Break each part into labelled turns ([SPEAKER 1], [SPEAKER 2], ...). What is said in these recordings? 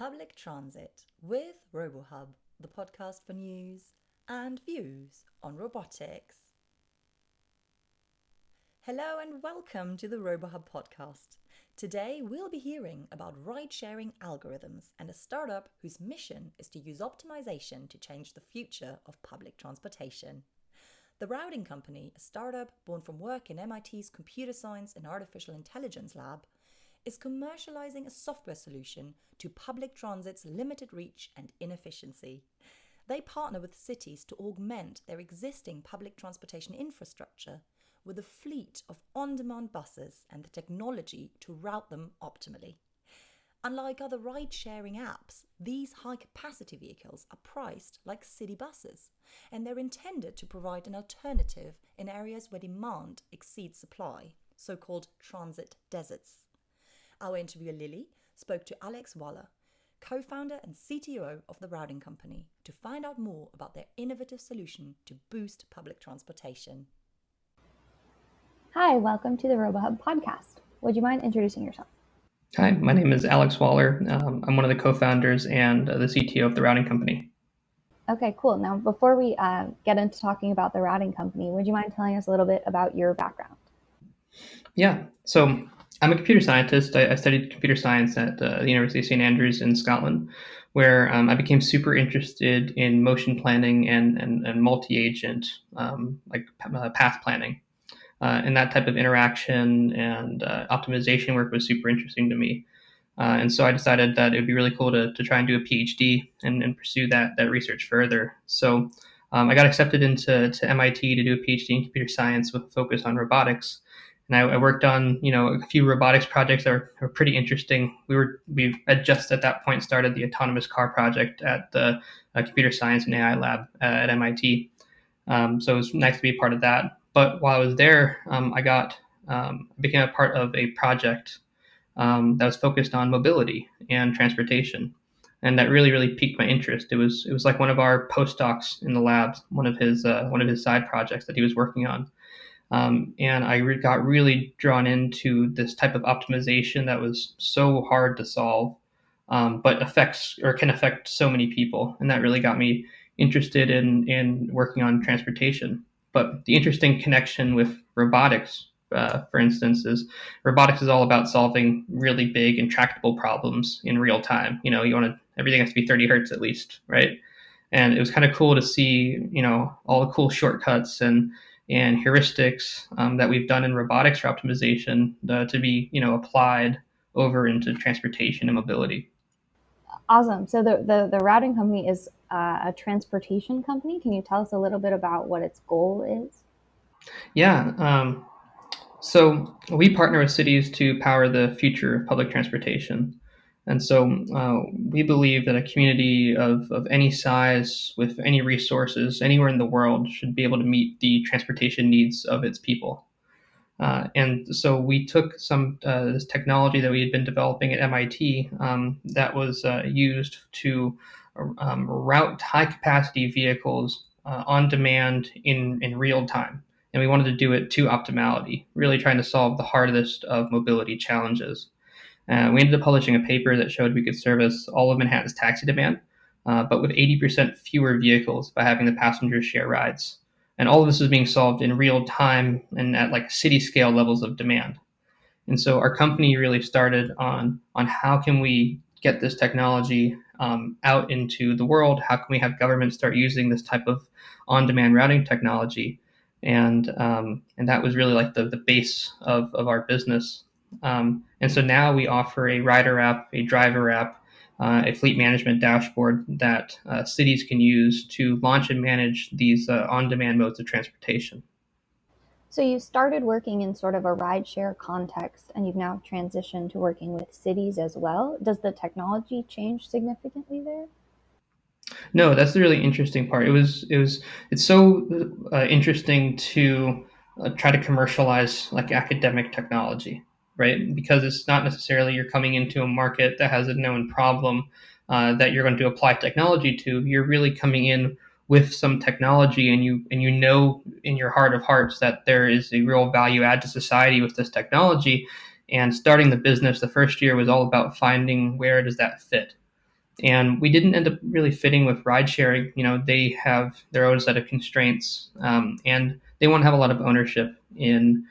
[SPEAKER 1] Public Transit with RoboHub, the podcast for news and views on robotics. Hello and welcome to the RoboHub podcast. Today we'll be hearing about ride sharing algorithms and a startup whose mission is to use optimization to change the future of public transportation. The Routing Company, a startup born from work in MIT's Computer Science and Artificial Intelligence Lab, is commercializing a software solution to public transit's limited reach and inefficiency. They partner with cities to augment their existing public transportation infrastructure with a fleet of on demand buses and the technology to route them optimally. Unlike other ride sharing apps, these high capacity vehicles are priced like city buses, and they're intended to provide an alternative in areas where demand exceeds supply, so called transit deserts. Our interviewer Lily spoke to Alex Wallar, co founder and CTO of the Routing Company, to find out more about their innovative solution to boost public transportation.
[SPEAKER 2] Hi, welcome to the RoboHub podcast. Would you mind introducing yourself?
[SPEAKER 3] Hi, my name is Alex Wallar. Um, I'm one of the co founders and uh, the CTO of the Routing Company.
[SPEAKER 2] Okay, cool. Now, before we uh, get into talking about the Routing Company, would you mind telling us a little bit about your background?
[SPEAKER 3] Yeah, so I'm a computer scientist. I, I studied computer science at uh, the University of St Andrews in Scotland, where um, I became super interested in motion planning and and, and multi-agent um, like uh, path planning, uh, and that type of interaction and uh, optimization work was super interesting to me. Uh, and so I decided that it would be really cool to, to try and do a PhD and, and pursue that that research further. So um, I got accepted into to MIT to do a PhD in computer science with a focus on robotics and I, I, worked on you know a few robotics projects that were, were, pretty interesting. We were we had just at that point started the autonomous car project at the uh, computer science and AI lab at MIT. Um, so it was nice to be part of that. But while I was there, um, I got um, became a part of a project um, that was focused on mobility and transportation, and that really really piqued my interest. It was it was like one of our postdocs in the labs, one of his uh, one of his side projects that he was working on um, and I re- got really drawn into this type of optimization that was so hard to solve, um, but affects or can affect so many people. And that really got me interested in, in working on transportation. But the interesting connection with robotics, uh, for instance, is robotics is all about solving really big intractable problems in real time. You know, you want to everything has to be 30 hertz at least, right? And it was kind of cool to see, you know, all the cool shortcuts and and heuristics um, that we've done in robotics for optimization uh, to be you know applied over into transportation and mobility.
[SPEAKER 2] Awesome. So the the, the routing company is uh, a transportation company. Can you tell us a little bit about what its goal is?
[SPEAKER 3] Yeah. Um, so we partner with cities to power the future of public transportation. And so uh, we believe that a community of, of any size with any resources anywhere in the world should be able to meet the transportation needs of its people. Uh, and so we took some uh, this technology that we had been developing at MIT um, that was uh, used to um, route high capacity vehicles uh, on demand in, in real time. And we wanted to do it to optimality, really trying to solve the hardest of mobility challenges. Uh, we ended up publishing a paper that showed we could service all of Manhattan's taxi demand, uh, but with 80% fewer vehicles by having the passengers share rides. And all of this is being solved in real time and at like city scale levels of demand. And so our company really started on on how can we get this technology um, out into the world? How can we have governments start using this type of on-demand routing technology? And um, and that was really like the the base of of our business. Um, and so now we offer a rider app, a driver app, uh, a fleet management dashboard that uh, cities can use to launch and manage these uh, on demand modes of transportation.
[SPEAKER 2] So you started working in sort of a rideshare context and you've now transitioned to working with cities as well. Does the technology change significantly there?
[SPEAKER 3] No, that's the really interesting part. It was it was it's so uh, interesting to uh, try to commercialize like academic technology right? Because it's not necessarily you're coming into a market that has a known problem uh, that you're going to apply technology to. You're really coming in with some technology, and you and you know in your heart of hearts that there is a real value add to society with this technology. And starting the business, the first year was all about finding where does that fit. and we didn't end up really fitting with ride sharing. You know, they have their own set of constraints, um, and they want to have a lot of ownership in,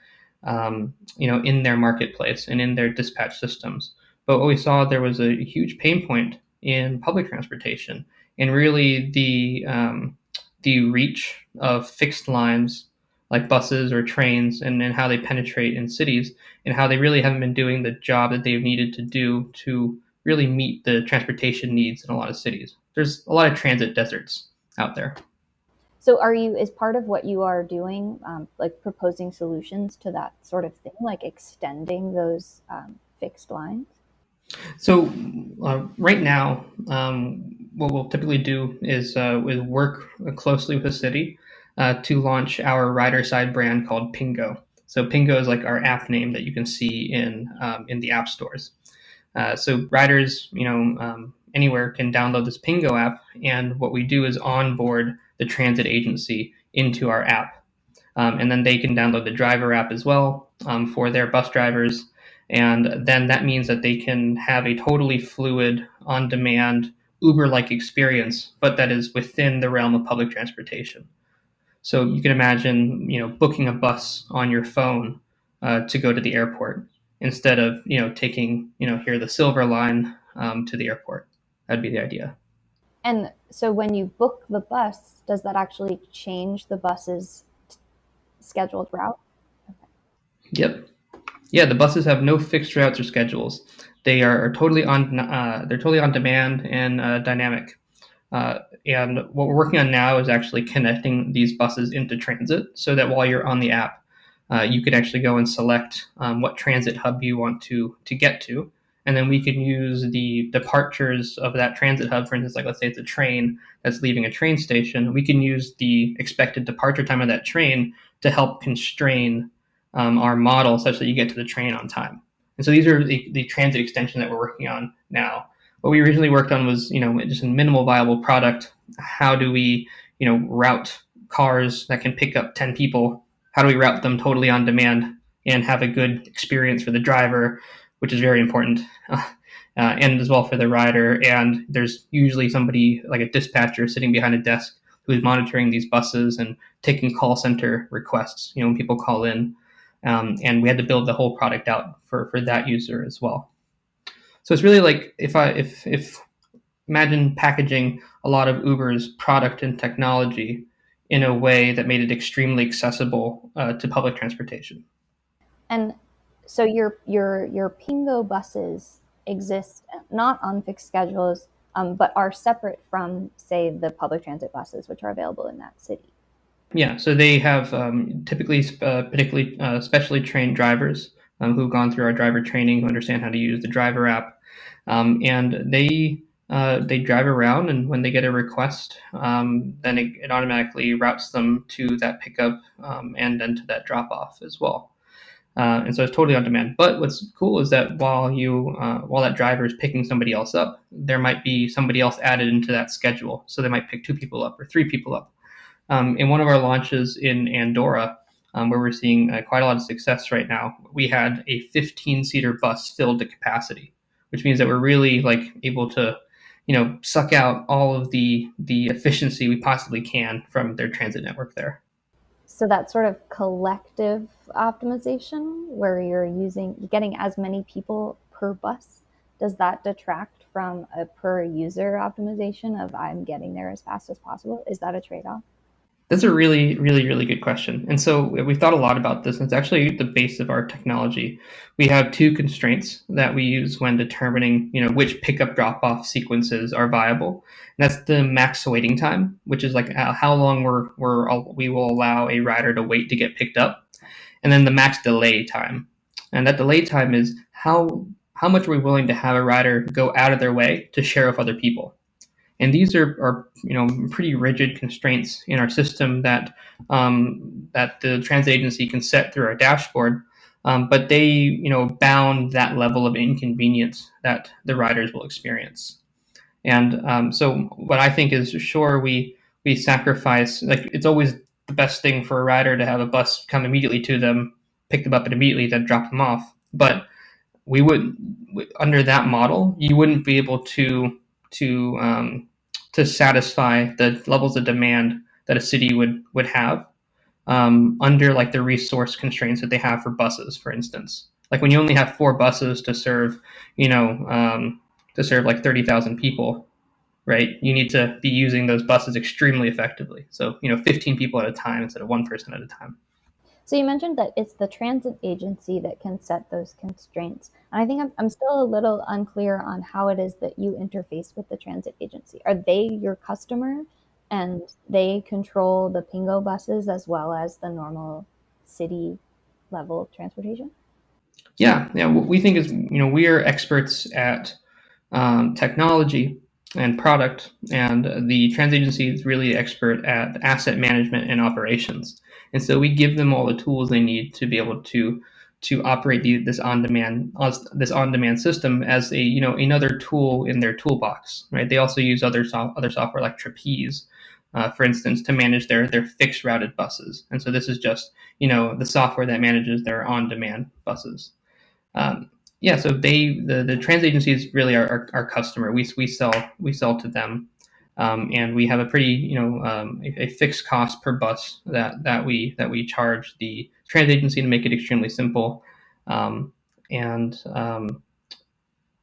[SPEAKER 3] um, you know, in their marketplace and in their dispatch systems. But what we saw there was a huge pain point in public transportation, and really the um, the reach of fixed lines like buses or trains and, and how they penetrate in cities and how they really haven't been doing the job that they've needed to do to really meet the transportation needs in a lot of cities. There's a lot of transit deserts out there.
[SPEAKER 2] So, are you, is part of what you are doing, um, like proposing solutions to that sort of thing, like extending those um, fixed lines?
[SPEAKER 3] So, uh, right now, um, what we'll typically do is, uh, is work closely with the city uh, to launch our rider side brand called Pingo. So, Pingo is like our app name that you can see in um, in the app stores. Uh, so riders, you know, um, anywhere can download this Pingo app, and what we do is onboard the transit agency into our app, um, and then they can download the driver app as well um, for their bus drivers, and then that means that they can have a totally fluid, on-demand Uber-like experience, but that is within the realm of public transportation. So you can imagine, you know, booking a bus on your phone uh, to go to the airport instead of you know taking you know here the silver line um, to the airport. That'd be the idea
[SPEAKER 2] and so when you book the bus does that actually change the bus's scheduled route?
[SPEAKER 3] Okay. yep. Yeah the buses have no fixed routes or schedules. They are, totally on uh, they're totally on demand and uh, dynamic. Uh, and what we're working on now is actually connecting these buses into transit so that while you're on the app uh, you can actually go and select um, what transit hub you want to to get to, and then we can use the departures of that transit hub. For instance, like let's say it's a train that's leaving a train station, we can use the expected departure time of that train to help constrain um, our model such that you get to the train on time. And so these are the, the transit extension that we're working on now. What we originally worked on was, you know, just a minimal viable product. How do we, you know, route cars that can pick up 10 people how do we route them totally on demand and have a good experience for the driver, which is very important, uh, and as well for the rider. And there's usually somebody like a dispatcher sitting behind a desk who is monitoring these buses and taking call center requests. You know, when people call in, um, and we had to build the whole product out for for that user as well. So it's really like if I if if imagine packaging a lot of Uber's product and technology in a way that made it extremely accessible uh, to public transportation.
[SPEAKER 2] And so your your your Pingo buses exist not on fixed schedules, um, but are separate from, say, the public transit buses, which are available in that city.
[SPEAKER 3] Yeah, so they have um, typically, uh, particularly uh, specially trained drivers um, who've gone through our driver training, who understand how to use the driver app, um, and they uh, they drive around, and when they get a request, um, then it, it, automatically routes them to that pickup um, and then to that drop off as well. Uh, and so it's totally on demand. But what's cool is that while you uh, while that driver is picking somebody else up, there might be somebody else added into that schedule. So they might pick two people up or three people up. Um, in one of our launches in Andorra, um, where we're seeing uh, quite a lot of success right now, we had a 15 seater bus filled to capacity, which means that we're really like able to you know, suck out all of the the efficiency we possibly can from their transit network there.
[SPEAKER 2] So that sort of collective optimization where you're using getting as many people per bus, does that detract from a per user optimization of I'm getting there as fast as possible? Is that a trade-off?
[SPEAKER 3] That's a really, really, really good question. And so we've thought a lot about this, and it's actually the base of our technology. We have two constraints that we use when determining, you know, which pickup drop-off sequences are viable. And that's the max waiting time, which is like uh, how long we're, we're we will allow a rider to wait to get picked up, and then the max delay time. And that delay time is how how much are we willing to have a rider go out of their way to share with other people. And these are, are you know pretty rigid constraints in our system that um, that the transit agency can set through our dashboard. Um, but they you know bound that level of inconvenience that the riders will experience. And um, so what I think is sure we we sacrifice like it's always the best thing for a rider to have a bus come immediately to them, pick them up and immediately then drop them off. But we would under that model, you wouldn't be able to to um, to satisfy the levels of demand that a city would would have um, under like the resource constraints that they have for buses, for instance. Like when you only have four buses to serve, you know, um, to serve like thirty thousand people, right? You need to be using those buses extremely effectively. So you know, fifteen people at a time instead of one person at a time.
[SPEAKER 2] So you mentioned that it's the transit agency that can set those constraints. And I think I'm, I'm still a little unclear on how it is that you interface with the transit agency. Are they your customer and they control the Pingo buses as well as the normal city level transportation?
[SPEAKER 3] Yeah, yeah. What we think is, you know, we are experts at um, technology and product, and the transit agency is really expert at asset management and operations. And so we give them all the tools they need to be able to to operate the, this on-demand this on-demand system as a you know another tool in their toolbox. Right? They also use other so- other software like Trapeze, uh, for instance, to manage their their fixed routed buses. And so this is just you know the software that manages their on-demand buses. Um, yeah, so they the the transit agency is really our, our, our customer. We we sell we sell to them. Um, and we have a pretty, you know, um, a, a, fixed cost per bus that that we that we charge the transit agency to make it extremely simple, um, and um,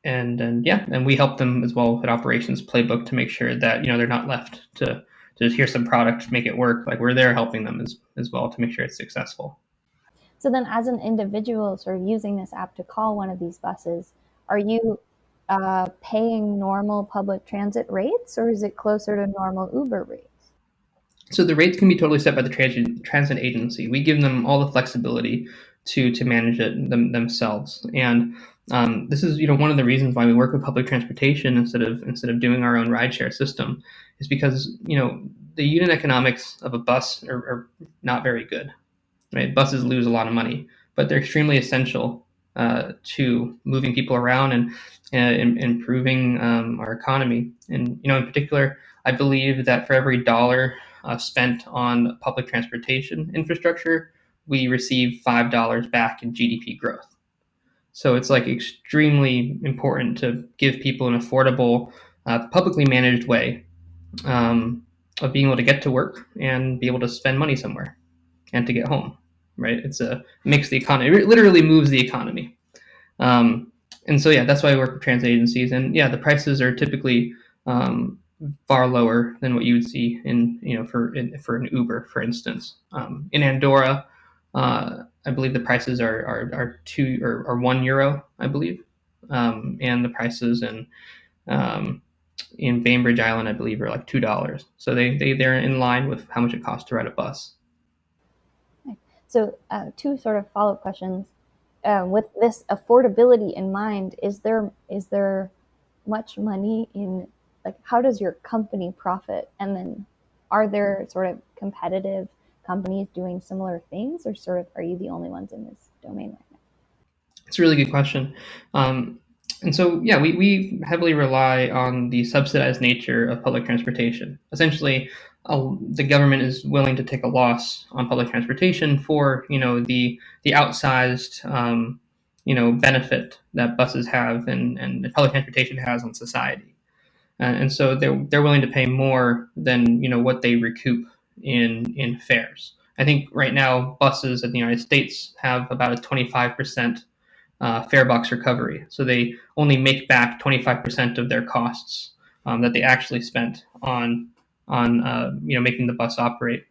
[SPEAKER 3] and and yeah, and we help them as well with an operations playbook to make sure that you know they're not left to to hear some product make it work. Like we're there helping them as as well to make sure it's successful.
[SPEAKER 2] So then, as an individual, sort of using this app to call one of these buses, are you uh, paying normal public transit rates, or is it closer to normal Uber rates?
[SPEAKER 3] So the rates can be totally set by the transit, transit agency. We give them all the flexibility to to manage it them, themselves. And um, this is you know one of the reasons why we work with public transportation instead of instead of doing our own rideshare system is because you know the unit economics of a bus are, are not very good. Right, buses lose a lot of money, but they're extremely essential uh, to moving people around and, and improving um, our economy. And you know, in particular, I believe that for every dollar uh, spent on public transportation infrastructure, we receive five dollars back in GDP growth. So it's like extremely important to give people an affordable, uh, publicly managed way um, of being able to get to work and be able to spend money somewhere and to get home right? It's a makes the economy it literally moves the economy. Um, and so yeah, that's why I work with transit agencies. And yeah, the prices are typically um, far lower than what you would see in you know for in, for an Uber, for instance. Um, in Andorra, uh, I believe the prices are are, are two or, or one euro, I believe, um, and the prices in um, in Bainbridge Island, I believe, are like two dollars. So they they they're in line with how much it costs to ride a bus.
[SPEAKER 2] So, uh, two sort of follow up questions. Uh, with this affordability in mind, is there is there much money in like how does your company profit? And then, are there sort of competitive companies doing similar things, or sort of are you the only ones in this domain right now?
[SPEAKER 3] It's a really good question. Um, and so, yeah, we, we heavily rely on the subsidized nature of public transportation. Essentially, the government is willing to take a loss on public transportation for you know the the outsized um, you know benefit that buses have and, and public transportation has on society, uh, and so they're they're willing to pay more than you know what they recoup in in fares. I think right now buses in the United States have about a 25 percent uh, fare box recovery, so they only make back 25 percent of their costs um, that they actually spent on on uh, you know making the bus operate.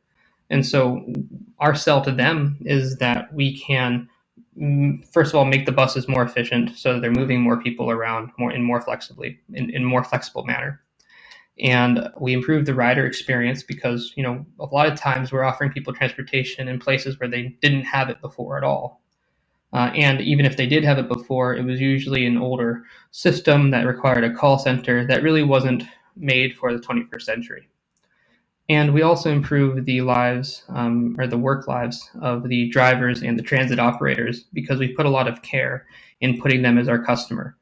[SPEAKER 3] And so our sell to them is that we can mm, first of all make the buses more efficient so they're moving more people around more in more flexibly in, in more flexible manner. And we improve the rider experience because you know a lot of times we're offering people transportation in places where they didn't have it before at all. Uh, and even if they did have it before it was usually an older system that required a call center that really wasn't made for the 21st century and we also improve the lives um, or the work lives of the drivers and the transit operators because we put a lot of care in putting them as our customer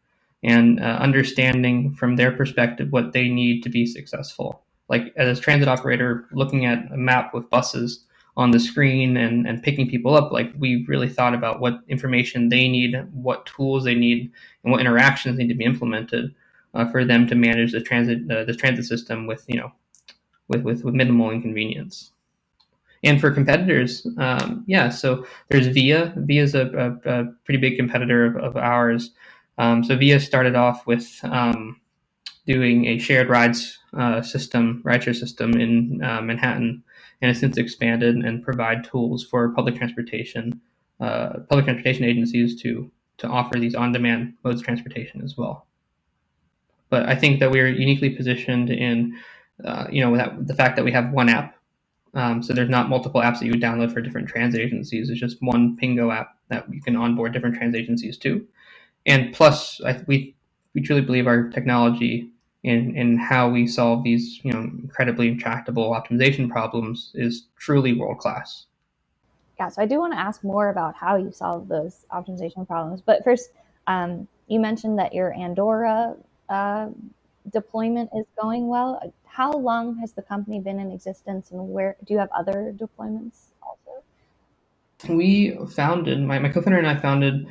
[SPEAKER 3] and uh, understanding from their perspective what they need to be successful. Like as a transit operator, looking at a map with buses on the screen and, and picking people up, like we really thought about what information they need, what tools they need, and what interactions need to be implemented uh, for them to manage the transit uh, the transit system with you know with, with, with minimal inconvenience. And for competitors, um, yeah, so there's Via. Via is a, a, a pretty big competitor of, of ours. Um, so Via started off with um, doing a shared rides uh, system, rideshare system in uh, Manhattan, and has since expanded and provide tools for public transportation, uh, public transportation agencies to to offer these on-demand modes of transportation as well. But I think that we're uniquely positioned in, uh, you know, that, the fact that we have one app. Um, so there's not multiple apps that you would download for different transit agencies. It's just one Pingo app that you can onboard different transit agencies to. And plus, I, we we truly believe our technology in in how we solve these you know incredibly intractable optimization problems is truly world class.
[SPEAKER 2] Yeah, so I do want to ask more about how you solve those optimization problems. But first, um, you mentioned that your Andorra uh, deployment is going well. How long has the company been in existence, and where do you have other deployments also?
[SPEAKER 3] We founded my, my co-founder and I founded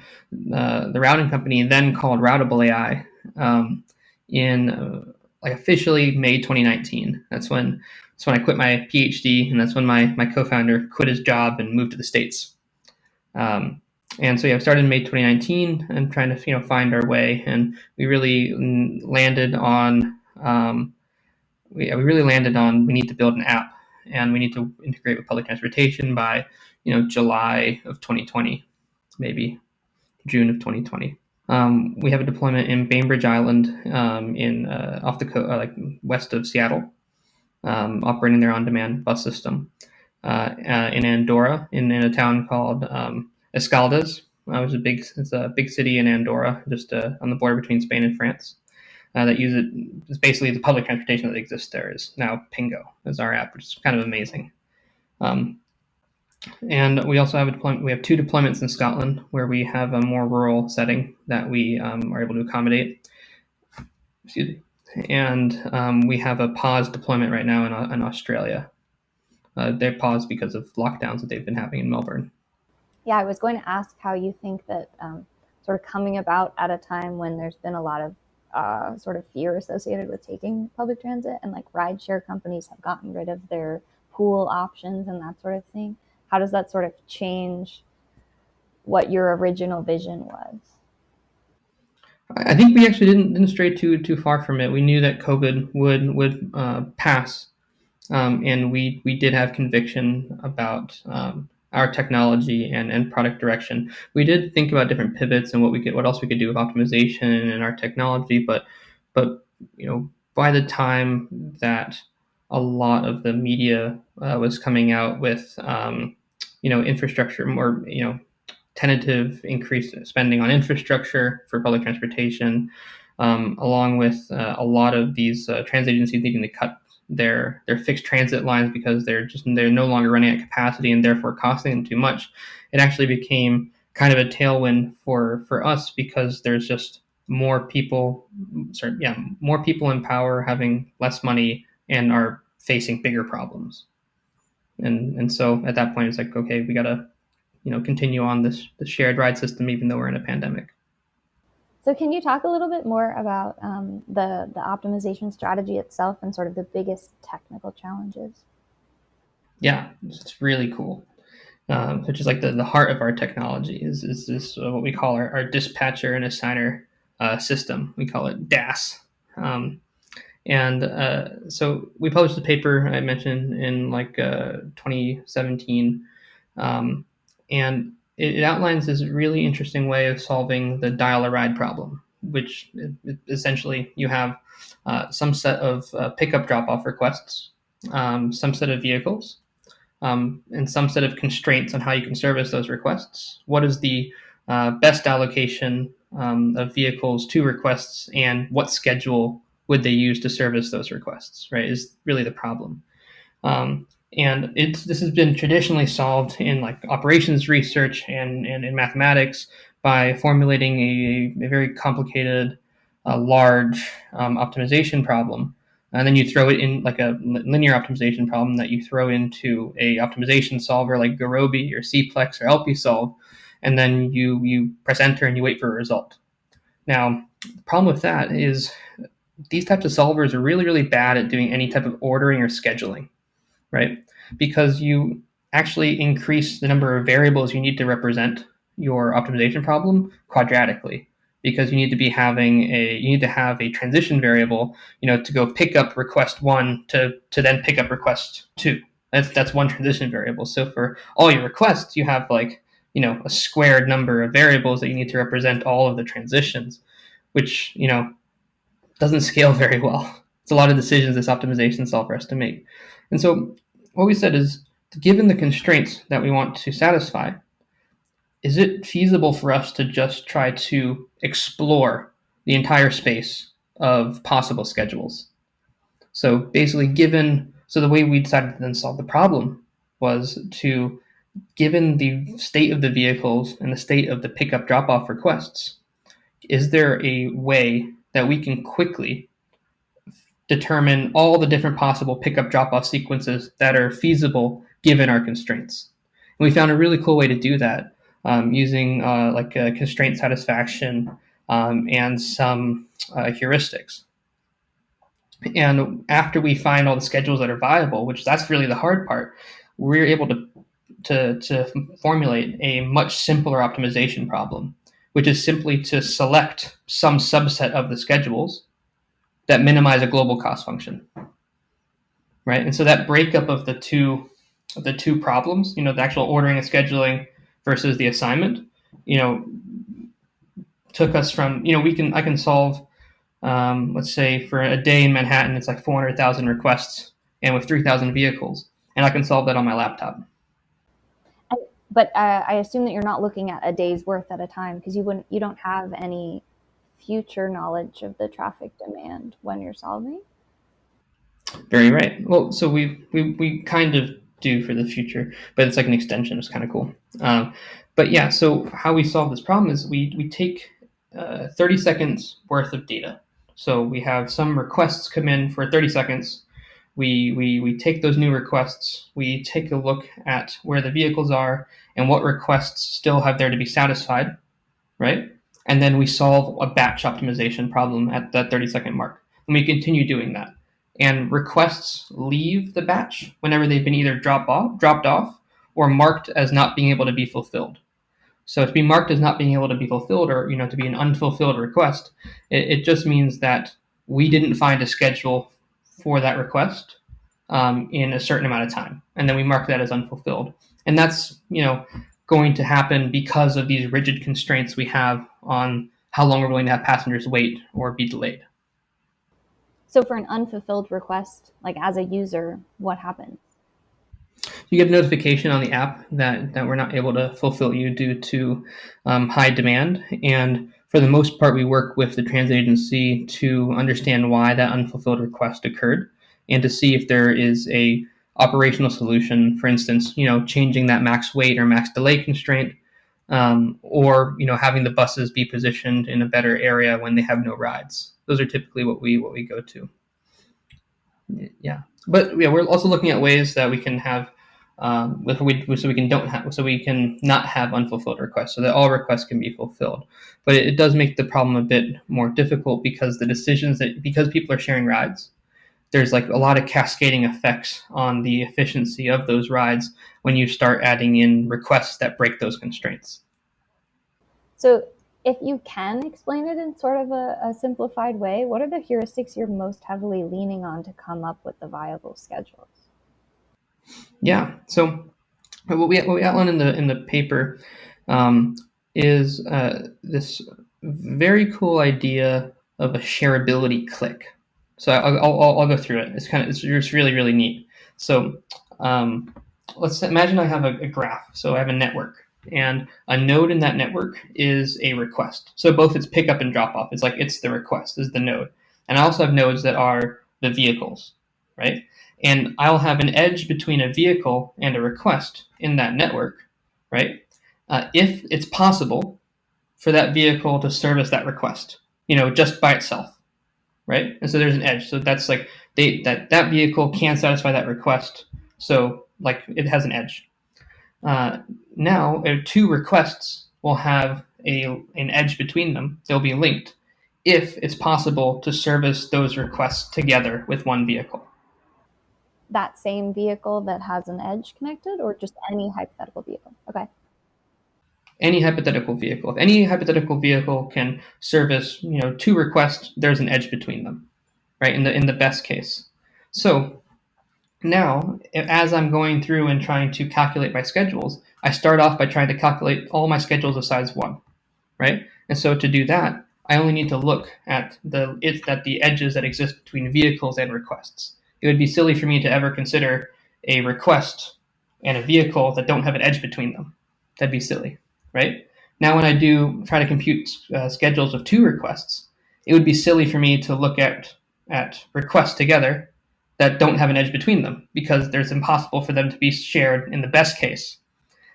[SPEAKER 3] uh, the routing company, then called Routable AI, um, in uh, like officially May 2019. That's when that's when I quit my PhD, and that's when my my co-founder quit his job and moved to the states. Um, and so yeah, I started in May 2019 and trying to you know find our way, and we really landed on um, we, we really landed on we need to build an app and we need to integrate with public transportation by you know July of 2020, maybe June of 2020. Um, we have a deployment in Bainbridge Island um, in uh, off the coast, uh, like west of Seattle, um, operating their on-demand bus system. Uh, uh in Andorra, in, in, a town called um, Escaldes. Uh, was a big, it's a big city in Andorra, just uh, on the border between Spain and France. Uh, that use it. It's basically the public transportation that exists there is now Pingo is our app, which is kind of amazing. Um, and we also have a deployment. We have two deployments in Scotland where we have a more rural setting that we um, are able to accommodate. Excuse me. And um, we have a pause deployment right now in, in Australia. Uh, they're paused because of lockdowns that they've been having in Melbourne
[SPEAKER 2] yeah, I was going to ask how you think that um, sort of coming about at a time when there's been a lot of uh, sort of fear associated with taking public transit and like rideshare companies have gotten rid of their pool options and that sort of thing. How does that sort of change what your original vision was?
[SPEAKER 3] I think we actually didn't, didn't stray too too far from it. We knew that COVID would would uh, pass, um, and we we did have conviction about um, our technology and, and product direction. We did think about different pivots and what we could, what else we could do with optimization and our technology, but but you know by the time that a lot of the media uh, was coming out with um, you know infrastructure more you know tentative increased spending on infrastructure for public transportation, um, along with uh, a lot of these uh, transit agencies needing to cut their their fixed transit lines because they're just they're no longer running at capacity and therefore costing them too much. It actually became kind of a tailwind for for us because there's just more people sorry yeah more people in power having less money and are facing bigger problems and and so at that point it's like okay we got to you know continue on this the shared ride system even though we're in a pandemic
[SPEAKER 2] so can you talk a little bit more about um, the, the optimization strategy itself and sort of the biggest technical challenges?
[SPEAKER 3] Yeah, it's really cool. Um, which is like the, the heart of our technology is, is this uh, what we call our, our dispatcher and assigner uh, system. We call it DAS. Um, and uh, so we published the paper I mentioned in like uh, 2017. Um, and it, outlines this really interesting way of solving the dial a ride problem, which essentially you have uh, some set of uh, pickup drop off requests, um, some set of vehicles, um, and some set of constraints on how you can service those requests. What is the uh, best allocation um, of vehicles to requests, and what schedule would they use to service those requests? Right, is really the problem. And it's this has been traditionally solved in like operations research and, and in mathematics by formulating a, a very complicated uh, large um, optimization problem and then you throw it in like a linear optimization problem that you throw into a optimization solver like Gurobi or Cplex or LPsolve, and then you you press enter and you wait for a result. Now, the problem with that is these types of solvers are really, really bad at doing any type of ordering or scheduling, right? Because you actually increase the number of variables you need to represent your optimization problem quadratically. Because you need to be having a you need to have a transition variable you know to go pick up request one to to then pick up request two. That's that's one transition variable. So for all your requests you have like you know a squared number of variables that you need to represent all of the transitions which you know doesn't scale very well. It's a lot of decisions this optimization solver has to make and so what we said is given the constraints that we want to satisfy is it feasible for us to just try to explore the entire space of possible schedules? So basically, given so the way we decided to then solve the problem was to given the state of the vehicles and the state of the pickup drop off requests, is there a way that we can quickly determine all the different possible pickup drop off sequences that are feasible given our constraints? And we found a really cool way to do that um, using uh, like constraint satisfaction um, and some uh, heuristics. And after we find all the schedules that are viable, which that's really the hard part, we're able to to, to formulate a much simpler optimization problem, which is simply to select some subset of the schedules that minimize a global cost function. Right. And so that breakup of the two of the two problems, you know, the actual ordering and scheduling versus the assignment, you know, took us from, you know, we can, I can solve, um, let's say for a day in Manhattan, it's like 400,000 requests and with 3,000 vehicles, and I can solve that on my laptop.
[SPEAKER 2] But uh, I assume that you're not looking at a day's worth at a time because you wouldn't, you don't have any future knowledge of the traffic demand when you're solving.
[SPEAKER 3] Very right. Well, so we we we kind of do for the future, but it's like an extension. It's kind of cool. Um, but yeah, so how we solve this problem is we, we take uh, 30 seconds worth of data. So we have some requests come in for 30 seconds. We, we, we take those new requests, we take a look at where the vehicles are and what requests still have there to be satisfied, right? And then we solve a batch optimization problem at that 30 second mark. And we continue doing that and requests leave the batch whenever they've been either dropped off, dropped off or marked as not being able to be fulfilled. So to be marked as not being able to be fulfilled or you know to be an unfulfilled request, it, it just means that we didn't find a schedule for that request um, in a certain amount of time, and then we mark that as unfulfilled. And that's you know going to happen because of these rigid constraints we have on how long we're willing to have passengers wait or be delayed.
[SPEAKER 2] So for an unfulfilled request, like as a user, what happens?
[SPEAKER 3] You get a notification on the app that, that we're not able to fulfill you due to um, high demand. And for the most part, we work with the transit agency to understand why that unfulfilled request occurred and to see if there is a operational solution, for instance, you know, changing that max wait or max delay constraint, um, or you know, having the buses be positioned in a better area when they have no rides. Those are typically what we what we go to. Yeah, but yeah, we're also looking at ways that we can have um, we, so we can don't have so we can not have unfulfilled requests so that all requests can be fulfilled. But it, it, does make the problem a bit more difficult because the decisions that because people are sharing rides there's like a lot of cascading effects on the efficiency of those rides when you start adding in requests that break those constraints
[SPEAKER 2] so if you can explain it in sort of a, a, simplified way, what are the heuristics you're most heavily leaning on to come up with the viable schedules?
[SPEAKER 3] Yeah. So what we what we outline in the in the paper um, is uh, this very cool idea of a shareability clique. So I'll, I'll, I'll go through it. It's kind of it's just really really neat. So um, let's imagine I have a, a graph. So I have a network and a node in that network is a request. So both its pickup and drop off. It's like it's the request is the node. And I also have nodes that are the vehicles, right? And I'll have an edge between a vehicle and a request in that network, right? Uh, if it's possible for that vehicle to service that request, you know, just by itself, right? And so there's an edge. So that's like they that that vehicle can satisfy that request. So like it has an edge. Uh, now, uh, two requests will have a an edge between them. They'll be linked, if it's possible to service those requests together with one vehicle.
[SPEAKER 2] That same vehicle that has an edge connected, or just any hypothetical.
[SPEAKER 3] Any hypothetical vehicle. If any hypothetical vehicle can service, you know, two requests, there's an edge between them, right? In the in the best case. So now, as I'm going through and trying to calculate my schedules, I start off by trying to calculate all my schedules of size one, right? And so to do that, I only need to look at the it, at the edges that exist between vehicles and requests. It would be silly for me to ever consider a request and a vehicle that don't have an edge between them. That'd be silly, right? Now, when I do try to compute uh, schedules of two requests, it would be silly for me to look at at requests together that don't have an edge between them because there's impossible for them to be shared in the best case.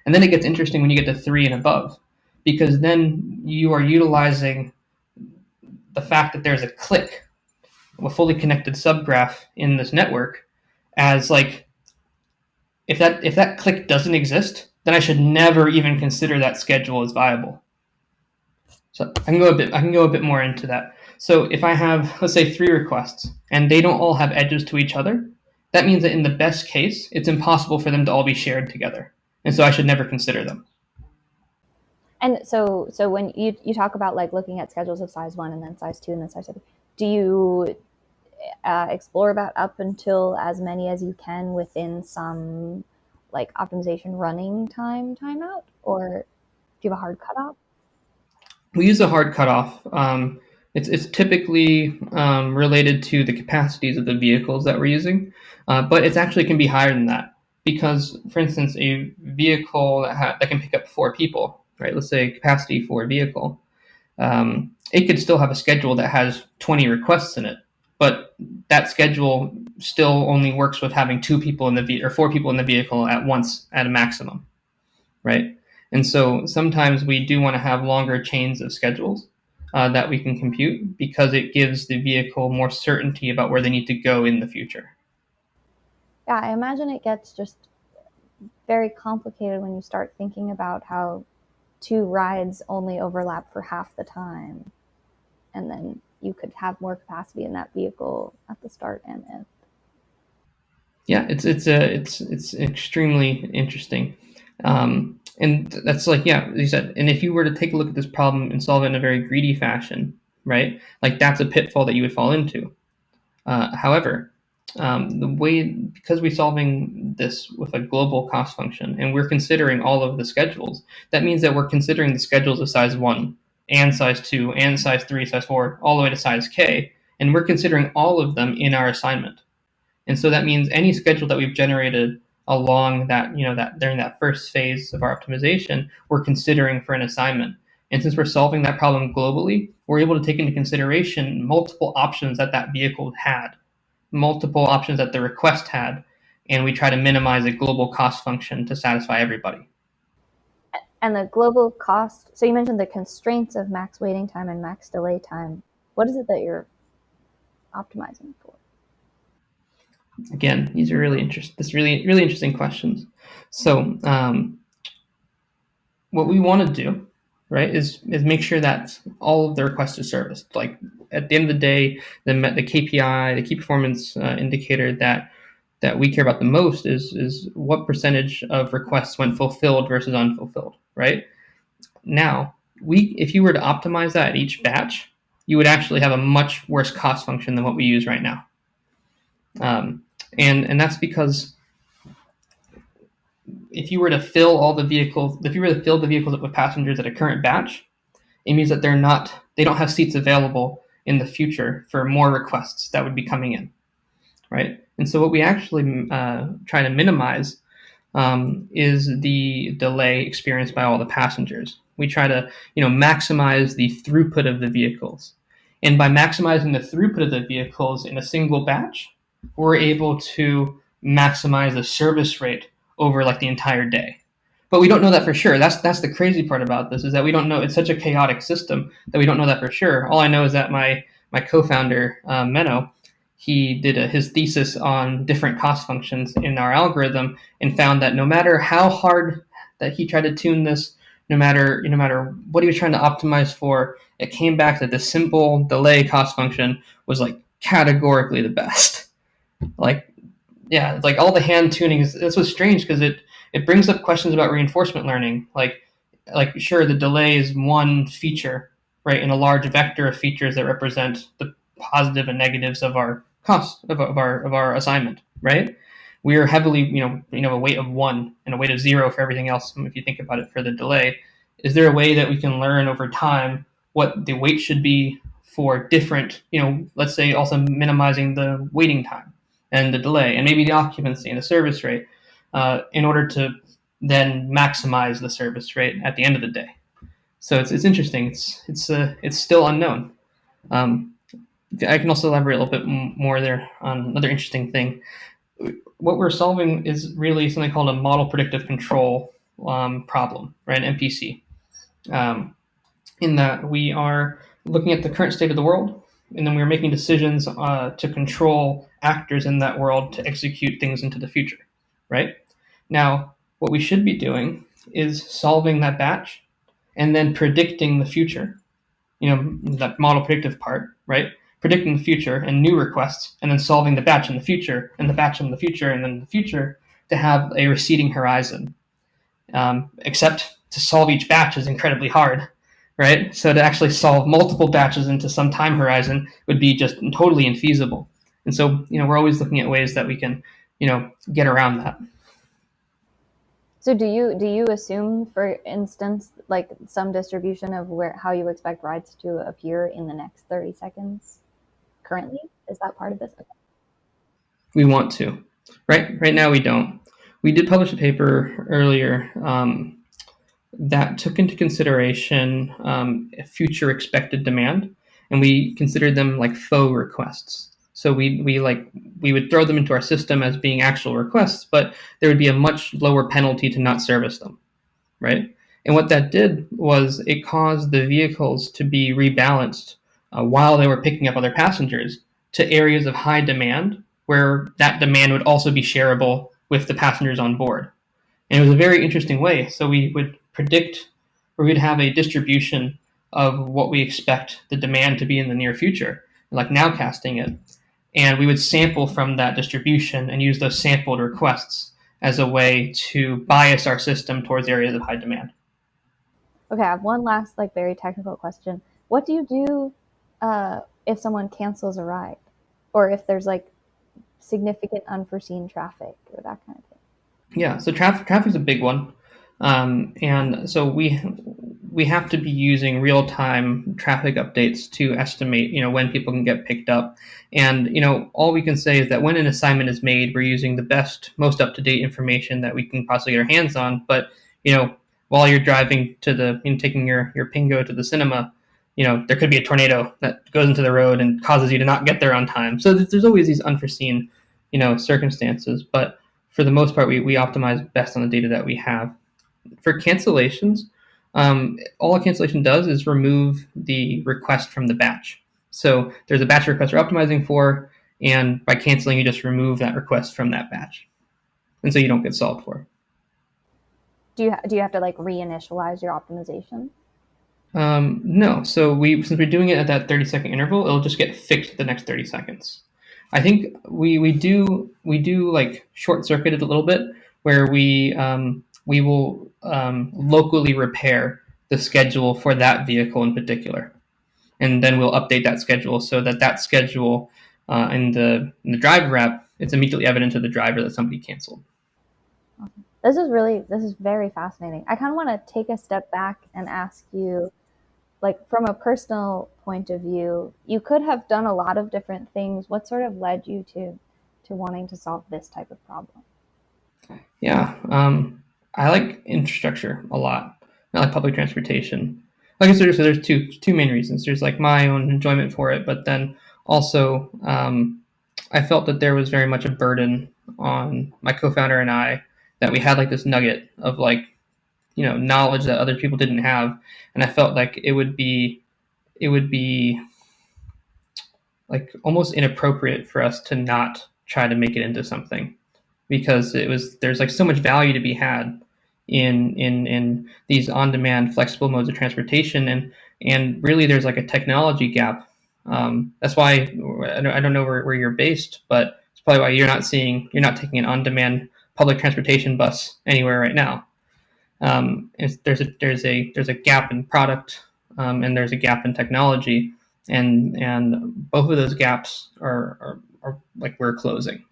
[SPEAKER 3] And then it gets interesting when you get to three and above because then you are utilizing the fact that there's a clique, a fully connected subgraph in this network as like if that if that clique doesn't exist, then I should never even consider that schedule as viable. So I can go a bit I can go a bit more into that. So if I have, let's say, three requests and they don't all have edges to each other, that means that in the best case, it's impossible for them to all be shared together. And so I should never consider them.
[SPEAKER 2] And so, so when you, you talk about like looking at schedules of size one and then size two and then size three, do you uh, explore that up until as many as you can within some like optimization running time timeout, or do you have a hard cutoff?
[SPEAKER 3] We use a hard cutoff. Um, it's, it's typically um, related to the capacities of the vehicles that we're using, uh, but it actually can be higher than that because, for instance, a vehicle that, ha- that can pick up four people, right? Let's say capacity for a vehicle, um, it could still have a schedule that has 20 requests in it, but that schedule still only works with having two people in the ve- or four people in the vehicle at once at a maximum, right? And so sometimes we do want to have longer chains of schedules uh, that we can compute because it gives the vehicle more certainty about where they need to go in the future.
[SPEAKER 2] Yeah, I imagine it gets just very complicated when you start thinking about how two rides only overlap for half the time. And then you could have more capacity in that vehicle at the start and end.
[SPEAKER 3] Yeah, it's it's a it's it's extremely interesting. Um, and that's like yeah you said and if you were to take a look at this problem and solve it in a very greedy fashion right like that's a pitfall that you would fall into uh, however um, the way because we're solving this with a global cost function and we're considering all of the schedules that means that we're considering the schedules of size 1 and size 2 and size 3 size 4 all the way to size k and we're considering all of them in our assignment and so that means any schedule that we've generated along that, you know, that during that first phase of our optimization, we're considering for an assignment. And since we're solving that problem globally, we're able to take into consideration multiple options that that vehicle had, multiple options that the request had, and we try to minimize a global cost function to satisfy everybody.
[SPEAKER 2] And the global cost, so you mentioned the constraints of max waiting time and max delay time. What is it that you're optimizing for?
[SPEAKER 3] Again, these are really interesting. This really really interesting questions. So um, what we want to do, right, is is make sure that all of the requests are serviced. Like at the end of the day, the the KPI, the key performance uh, indicator that that we care about the most is is what percentage of requests went fulfilled versus unfulfilled, right? Now, we if you were to optimize that at each batch, you would actually have a much worse cost function than what we use right now. Um, and and that's because if you were to fill all the vehicles, if you were to fill the vehicles up with passengers at a current batch, it means that they're not, they don't have seats available in the future for more requests that would be coming in, right? And so what we actually uh, try to minimize um, is the delay experienced by all the passengers. We try to, you know, maximize the throughput of the vehicles, and by maximizing the throughput of the vehicles in a single batch, we're able to maximize the service rate over like the entire day. But we don't know that for sure. That's that's the crazy part about this is that we don't know. It's such a chaotic system that we don't know that for sure. All I know is that my my co-founder uh, Menno, he did a, his thesis on different cost functions in our algorithm and found that no matter how hard that he tried to tune this, no matter no matter what he was trying to optimize for, it came back that the simple delay cost function was like categorically the best. Like, yeah, like all the hand tuning is this was strange because it it brings up questions about reinforcement learning. Like, like sure, the delay is one feature, right, in a large vector of features that represent the positive and negatives of our cost of, of our of our assignment, right? We are heavily, you know, you know, a weight of one and a weight of zero for everything else. If you think about it for the delay, is there a way that we can learn over time what the weight should be for different, you know, let's say also minimizing the waiting time and the delay and maybe the occupancy and the service rate uh, in order to then maximize the service rate at the end of the day. So it's, it's interesting. It's it's uh, it's still unknown. Um, I can also elaborate a little bit more there on another interesting thing. What we're solving is really something called a model predictive control um, problem, right? An MPC. Um, in that we are looking at the current state of the world, and then we're making decisions uh, to control actors in that world to execute things into the future, right? Now, what we should be doing is solving that batch and then predicting the future. You know, that model predictive part, right? Predicting the future and new requests, and then solving the batch in the future, and the batch in the future, and then the future to have a receding horizon. Um, except to solve each batch is incredibly hard, right? So to actually solve multiple batches into some time horizon would be just totally infeasible. And so, you know, we're always looking at ways that we can, you know, get around that.
[SPEAKER 2] So do you do you assume, for instance, like some distribution of where how you expect rides to appear in the next 30 seconds currently? Is that part of this?
[SPEAKER 3] We want to. Right right now we don't. We did publish a paper earlier um, that took into consideration um, future expected demand, and we considered them like faux requests. So we we like we would throw them into our system as being actual requests, but there would be a much lower penalty to not service them, right? And what that did was it caused the vehicles to be rebalanced uh, while they were picking up other passengers to areas of high demand where that demand would also be shareable with the passengers on board. And it was a very interesting way. So we would predict or we'd have a distribution of what we expect the demand to be in the near future, like nowcasting it. And we would sample from that distribution and use those sampled requests as a way to bias our system towards areas of high demand.
[SPEAKER 2] Okay, I have one last, like, very technical question. What do you do uh, if someone cancels a ride, or if there's like significant unforeseen traffic or that kind of thing?
[SPEAKER 3] Yeah, so traffic traffic is a big one. Um, and so we we have to be using real time traffic updates to estimate, you know, when people can get picked up. And you know, all we can say is that when an assignment is made, we're using the best, most up to date information that we can possibly get our hands on. But you know, while you're driving to the, know, taking your your Pingo to the cinema, you know, there could be a tornado that goes into the road and causes you to not get there on time. So there's always these unforeseen, you know, circumstances. But for the most part, we, we optimize best on the data that we have for cancellations, um, all a cancellation does is remove the request from the batch. So there's a batch request we're optimizing for, and by canceling, you just remove that request from that batch, and so you don't get solved for.
[SPEAKER 2] Do you do you have to like reinitialize your optimization?
[SPEAKER 3] Um, no. So we since we're doing it at that 30 second interval, it'll just get fixed the next 30 seconds. I think we we do we do like short circuited a little bit where we um, we will um, locally repair the schedule for that vehicle in particular. And then we'll update that schedule so that that schedule uh, in, the, in the driver app, it's immediately evident to the driver that somebody canceled.
[SPEAKER 2] This is really, this is very fascinating. I kind of want to take a step back and ask you, like from a personal point of view, you could have done a lot of different things. What sort of led you to, to wanting to solve this type of problem?
[SPEAKER 3] Yeah. Um, I like infrastructure a lot. I like public transportation. Like I said, so there's two two main reasons. There's like my own enjoyment for it, but then also um, I felt that there was very much a burden on my co-founder and I that we had like this nugget of like you know knowledge that other people didn't have, and I felt like it would be it would be like almost inappropriate for us to not try to make it into something because it was there's like so much value to be had in in in these on-demand flexible modes of transportation and and really there's like a technology gap. Um, that's why I don't, know where, where you're based, but it's probably why you're not seeing you're not taking an on-demand public transportation bus anywhere right now. Um, there's a there's a there's a gap in product um, and there's a gap in technology, and and both of those gaps are are, are like we're closing.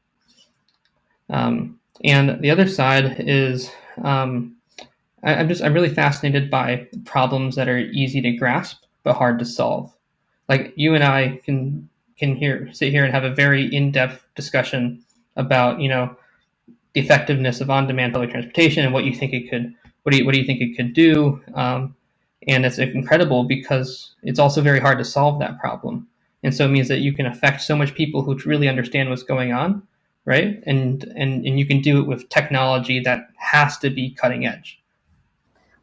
[SPEAKER 3] Um, and the other side is um, I, am just I'm really fascinated by problems that are easy to grasp but hard to solve. Like you and I can can here sit here and have a very in-depth discussion about you know the effectiveness of on-demand public transportation and what you think it could what do you what do you think it could do um, and it's incredible because it's also very hard to solve that problem and so it means that you can affect so much people who really understand what's going on right and and and you can do it with technology that has to be cutting edge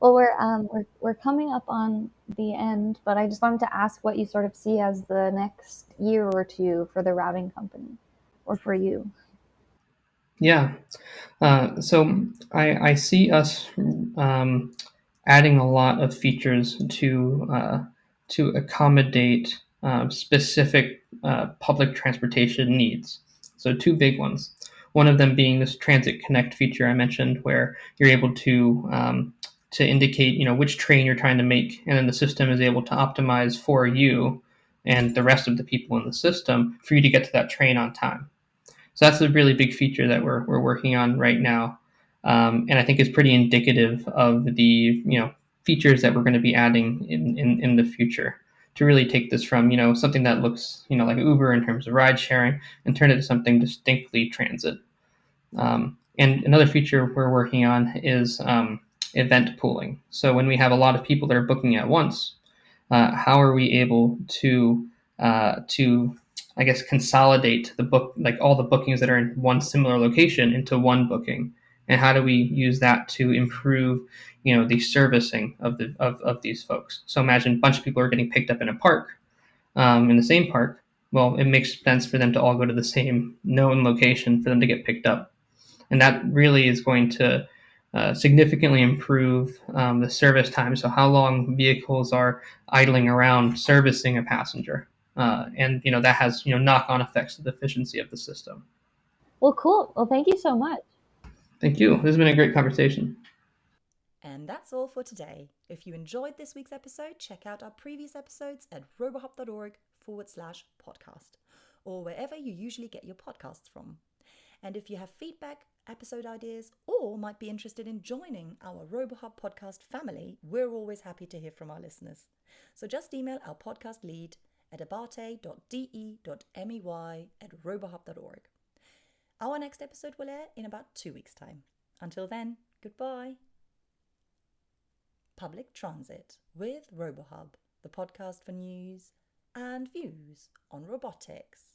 [SPEAKER 2] well, we're, um, we're, we're coming up on the end, but I just wanted to ask what you sort of see as the next year or two for the routing company or for you.
[SPEAKER 3] Yeah. Uh, so I, I see us um, adding a lot of features to uh, to accommodate uh, specific uh, public transportation needs. So two big ones. One of them being this Transit Connect feature I mentioned, where you're able to um, to indicate you know which train you're trying to make and then the system is able to optimize for you and the rest of the people in the system for you to get to that train on time. So that's a really big feature that we're, we're working on right now. Um, and i think is pretty indicative of the you know features that we're going to be adding in, in, in the future to really take this from you know something that looks you know like uber in terms of ride sharing and turn it to something distinctly transit um, and another feature we're working on is um, event pooling. So when we have a lot of people that are booking at once, uh, how are we able to uh, to I guess consolidate the book like all the bookings that are in one similar location into one booking, and how do we use that to improve you know the servicing of the of, of these folks? So imagine a bunch of people are getting picked up in a park, um, in the same park. Well, it makes sense for them to all go to the same known location for them to get picked up, and that really is going to uh, significantly improve um, the service time. So how long vehicles are idling around servicing a passenger, uh, and you know that has you know knock-on effects to the efficiency of the system.
[SPEAKER 2] Well, cool. Well, thank you so much.
[SPEAKER 3] Thank you. This has been a great conversation.
[SPEAKER 1] And that's all for today. If you enjoyed this week's episode, check out our previous episodes at robohub.org forward slash podcast or wherever you usually get your podcasts from. And if you have feedback, episode ideas, or might be interested in joining our RoboHub podcast family, we're always happy to hear from our listeners. So just email our podcast lead at abate.de.mey at robohub.org. Our next episode will air in about two weeks' time. Until then, goodbye. Public Transit with RoboHub, the podcast for news and views on robotics.